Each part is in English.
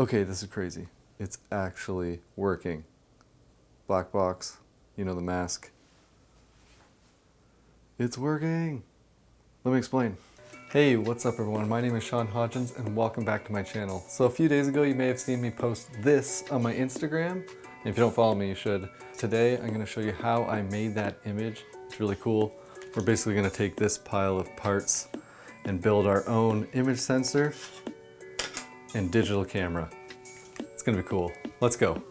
Okay, this is crazy. It's actually working. Black box, you know the mask. It's working. Let me explain. Hey, what's up everyone? My name is Sean Hodgins and welcome back to my channel. So a few days ago you may have seen me post this on my Instagram. If you don't follow me, you should. Today I'm gonna show you how I made that image. It's really cool. We're basically gonna take this pile of parts and build our own image sensor and digital camera. It's gonna be cool. Let's go.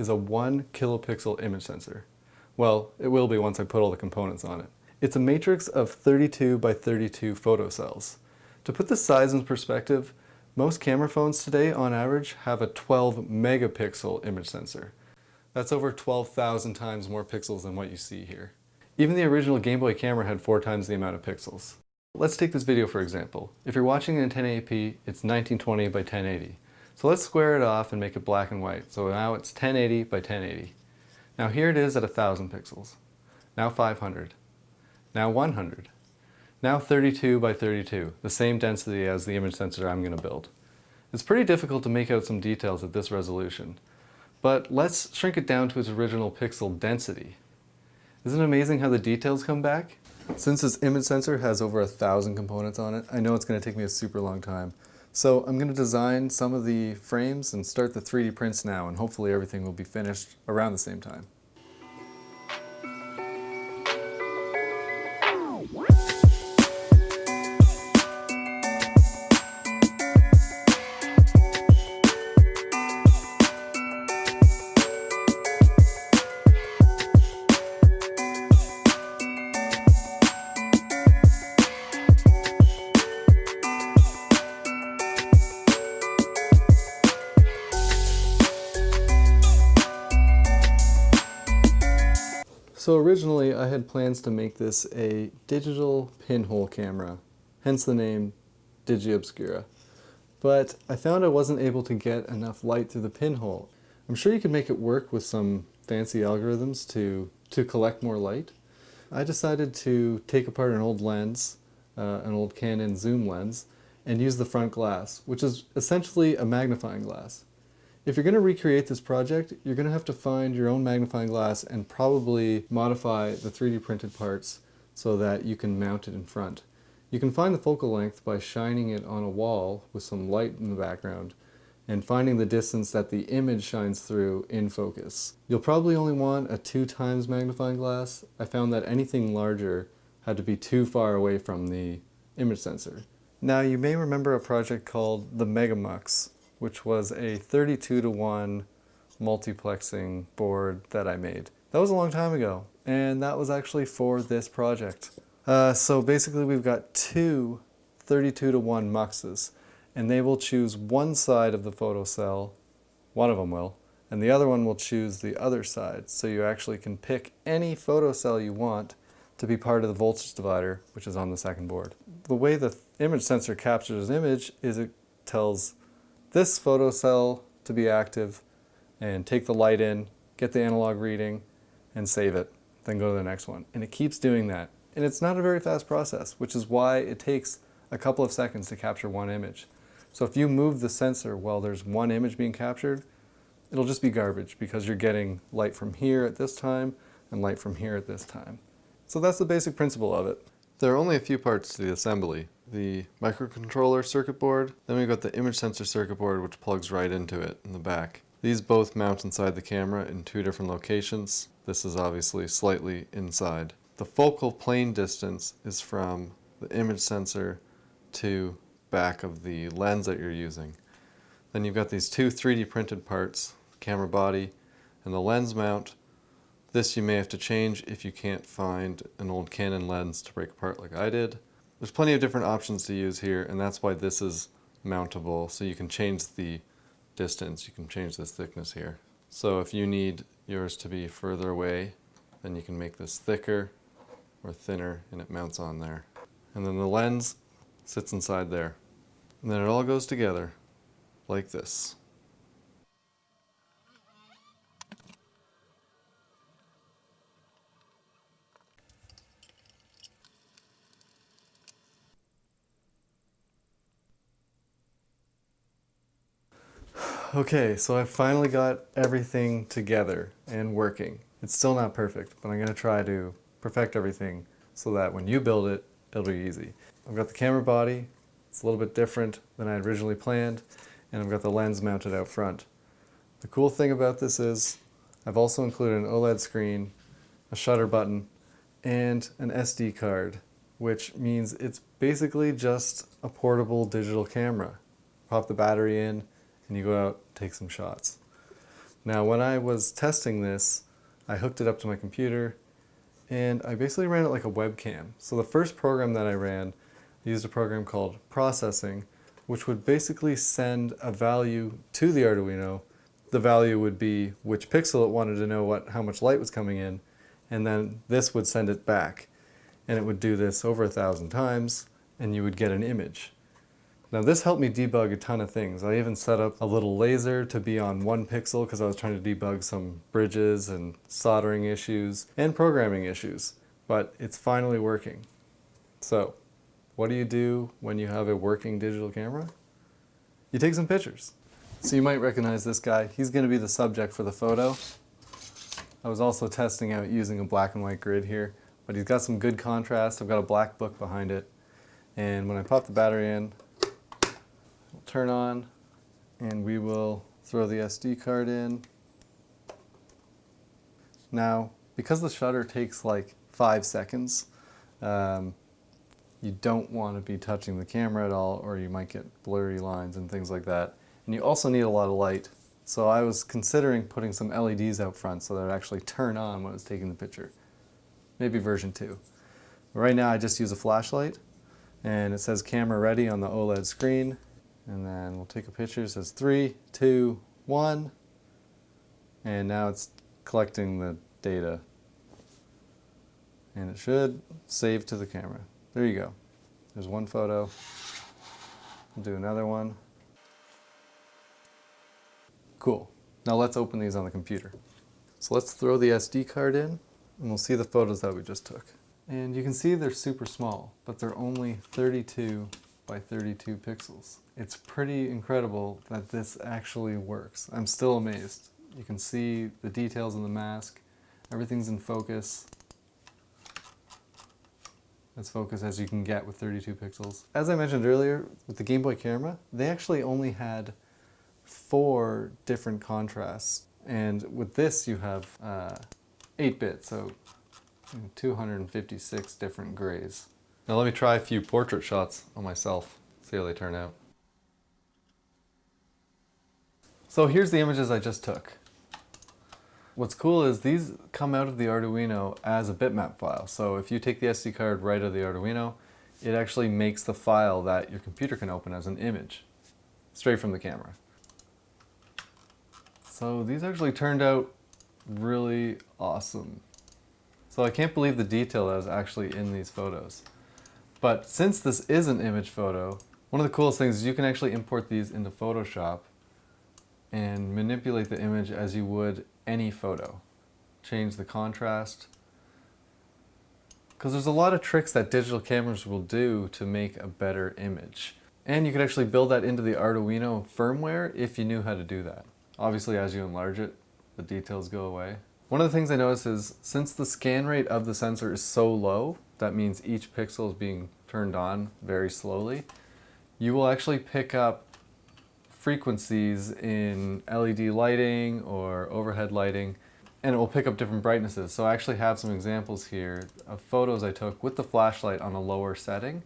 Is a one kilopixel image sensor. Well, it will be once I put all the components on it. It's a matrix of 32 by 32 photocells. To put the size in perspective, most camera phones today on average have a 12 megapixel image sensor. That's over 12,000 times more pixels than what you see here. Even the original Game Boy camera had four times the amount of pixels. Let's take this video for example. If you're watching in 1080p, it's 1920 by 1080. So let's square it off and make it black and white. So now it's 1080 by 1080. Now here it is at 1000 pixels. Now 500. Now 100. Now 32 by 32, the same density as the image sensor I'm going to build. It's pretty difficult to make out some details at this resolution, but let's shrink it down to its original pixel density. Isn't it amazing how the details come back? Since this image sensor has over a thousand components on it, I know it's going to take me a super long time. So I'm going to design some of the frames and start the 3D prints now and hopefully everything will be finished around the same time. So originally I had plans to make this a digital pinhole camera, hence the name DigiObscura. But I found I wasn't able to get enough light through the pinhole. I'm sure you could make it work with some fancy algorithms to, to collect more light. I decided to take apart an old lens, uh, an old Canon zoom lens, and use the front glass, which is essentially a magnifying glass. If you're going to recreate this project, you're going to have to find your own magnifying glass and probably modify the 3D printed parts so that you can mount it in front. You can find the focal length by shining it on a wall with some light in the background and finding the distance that the image shines through in focus. You'll probably only want a two times magnifying glass. I found that anything larger had to be too far away from the image sensor. Now you may remember a project called the Megamux which was a 32 to 1 multiplexing board that I made. That was a long time ago, and that was actually for this project. Uh, so basically we've got two 32 to 1 muxes, and they will choose one side of the photocell, one of them will, and the other one will choose the other side. So you actually can pick any photocell you want to be part of the voltage divider, which is on the second board. The way the image sensor captures an image is it tells this photocell to be active and take the light in, get the analog reading, and save it. Then go to the next one. And it keeps doing that. And it's not a very fast process, which is why it takes a couple of seconds to capture one image. So if you move the sensor while there's one image being captured, it'll just be garbage because you're getting light from here at this time and light from here at this time. So that's the basic principle of it. There are only a few parts to the assembly. The microcontroller circuit board, then we've got the image sensor circuit board which plugs right into it in the back. These both mount inside the camera in two different locations. This is obviously slightly inside. The focal plane distance is from the image sensor to back of the lens that you're using. Then you've got these two 3D printed parts, the camera body and the lens mount this you may have to change if you can't find an old Canon lens to break apart like I did. There's plenty of different options to use here and that's why this is mountable so you can change the distance, you can change this thickness here. So if you need yours to be further away, then you can make this thicker or thinner and it mounts on there. And then the lens sits inside there. And then it all goes together like this. Okay, so I finally got everything together and working. It's still not perfect, but I'm going to try to perfect everything so that when you build it, it'll be easy. I've got the camera body, it's a little bit different than I originally planned, and I've got the lens mounted out front. The cool thing about this is I've also included an OLED screen, a shutter button, and an SD card, which means it's basically just a portable digital camera. Pop the battery in, and you go out, take some shots. Now when I was testing this, I hooked it up to my computer and I basically ran it like a webcam. So the first program that I ran, I used a program called processing, which would basically send a value to the Arduino. The value would be which pixel it wanted to know what how much light was coming in, and then this would send it back. And it would do this over a thousand times, and you would get an image. Now this helped me debug a ton of things. I even set up a little laser to be on one pixel because I was trying to debug some bridges and soldering issues and programming issues, but it's finally working. So what do you do when you have a working digital camera? You take some pictures. So you might recognize this guy. He's going to be the subject for the photo. I was also testing out using a black and white grid here, but he's got some good contrast. I've got a black book behind it. And when I pop the battery in, turn on and we will throw the SD card in. Now, because the shutter takes like five seconds, um, you don't want to be touching the camera at all or you might get blurry lines and things like that. And you also need a lot of light. So I was considering putting some LEDs out front so that it actually turn on when I was taking the picture. Maybe version 2. But right now I just use a flashlight and it says camera ready on the OLED screen and then we'll take a picture. It says three, two, one. And now it's collecting the data. And it should save to the camera. There you go. There's one photo. We'll do another one. Cool. Now let's open these on the computer. So let's throw the SD card in and we'll see the photos that we just took. And you can see they're super small, but they're only 32 by 32 pixels. It's pretty incredible that this actually works. I'm still amazed. You can see the details in the mask. Everything's in focus. As focused as you can get with 32 pixels. As I mentioned earlier, with the Game Boy camera, they actually only had four different contrasts. And with this, you have 8-bit, uh, so 256 different grays. Now let me try a few portrait shots on myself, see how they turn out. So here's the images I just took. What's cool is these come out of the Arduino as a bitmap file. So if you take the SD card right out of the Arduino, it actually makes the file that your computer can open as an image, straight from the camera. So these actually turned out really awesome. So I can't believe the detail that is actually in these photos. But since this is an image photo, one of the coolest things is you can actually import these into Photoshop and manipulate the image as you would any photo. Change the contrast. Because there's a lot of tricks that digital cameras will do to make a better image. And you could actually build that into the Arduino firmware if you knew how to do that. Obviously as you enlarge it, the details go away. One of the things I noticed is since the scan rate of the sensor is so low, that means each pixel is being turned on very slowly, you will actually pick up frequencies in LED lighting or overhead lighting and it will pick up different brightnesses. So I actually have some examples here of photos I took with the flashlight on a lower setting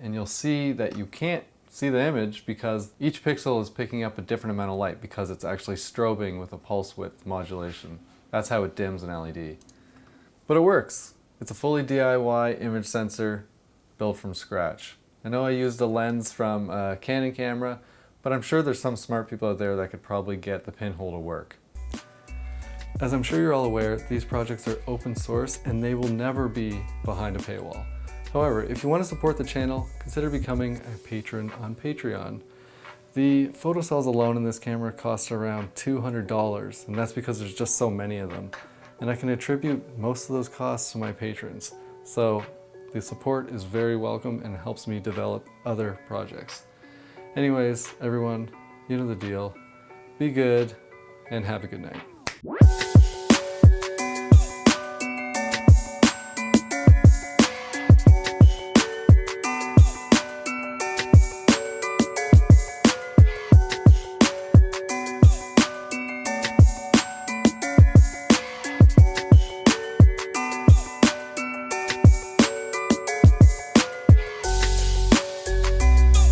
and you'll see that you can't see the image because each pixel is picking up a different amount of light because it's actually strobing with a pulse width modulation. That's how it dims an LED. But it works. It's a fully DIY image sensor built from scratch. I know I used a lens from a Canon camera, but I'm sure there's some smart people out there that could probably get the pinhole to work. As I'm sure you're all aware, these projects are open source and they will never be behind a paywall. However, if you want to support the channel, consider becoming a patron on Patreon. The photocells alone in this camera cost around $200, and that's because there's just so many of them. And I can attribute most of those costs to my patrons. So the support is very welcome and helps me develop other projects. Anyways, everyone, you know the deal. Be good and have a good night.